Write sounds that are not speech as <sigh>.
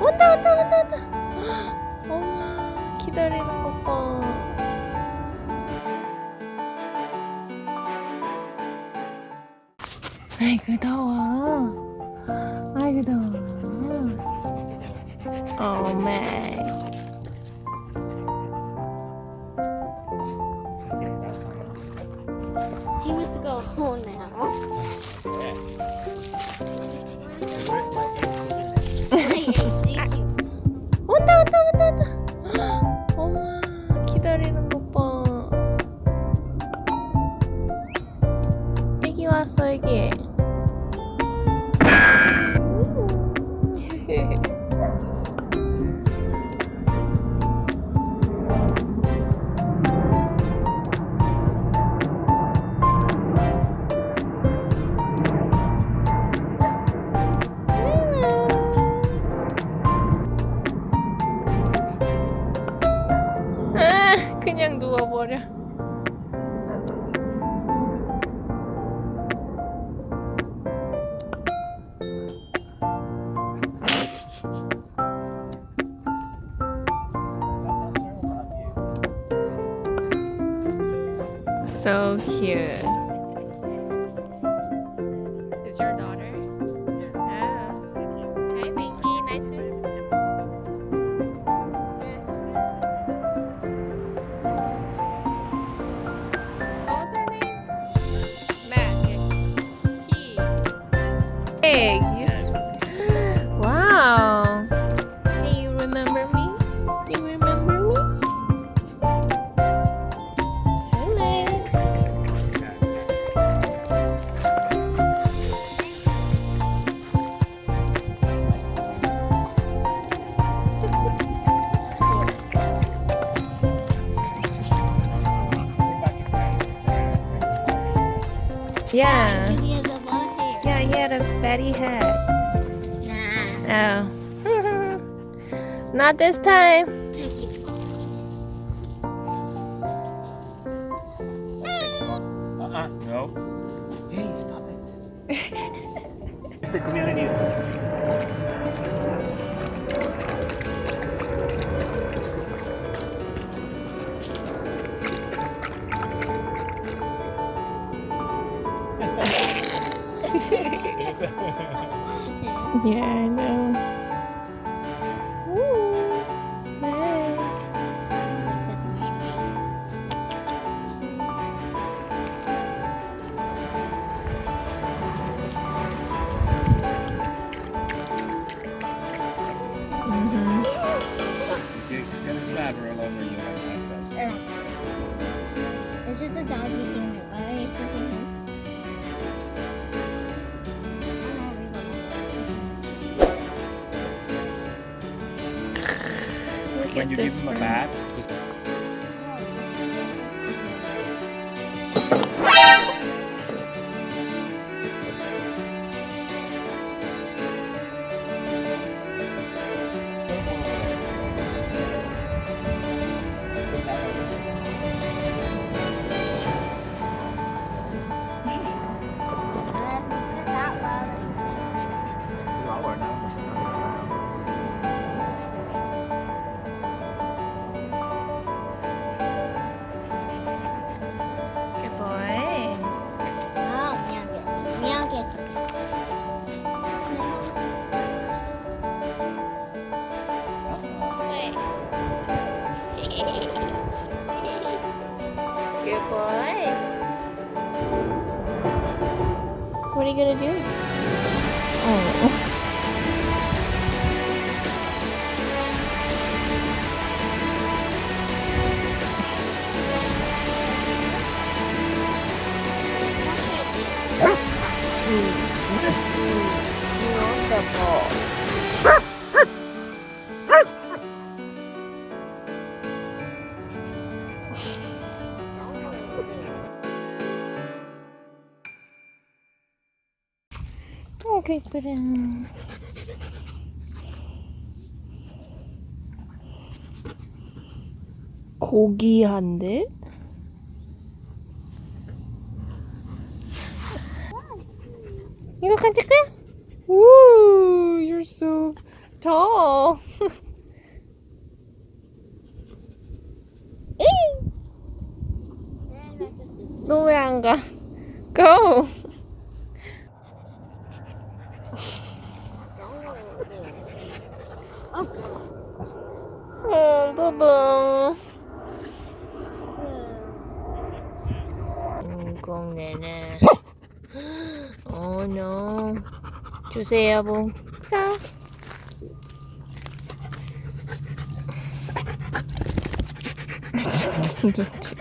온다 온다 온다 온다 어머 기다리는 것봐 아이고 더워 아이고 더워 어메 그냥 누워버려 So cute egg. Just... Wow. Do you remember me? Do you remember me? Hello. yeah. Daddy hat? Nah. Oh. <laughs> Not this time. Uh-uh, no. <laughs> Hey, stop it. the community <laughs> yeah, I know. It's just a doggy. when you give them a bath. What are you gonna do? Oh. ball? 아이고 이쁘라 고기한데? 이거 간질까? 우, you're so tall. <laughs> 너왜 안 가? Go. 어, 봐봐. 뭐? 주세요, 봉. 자. 미친 눈찍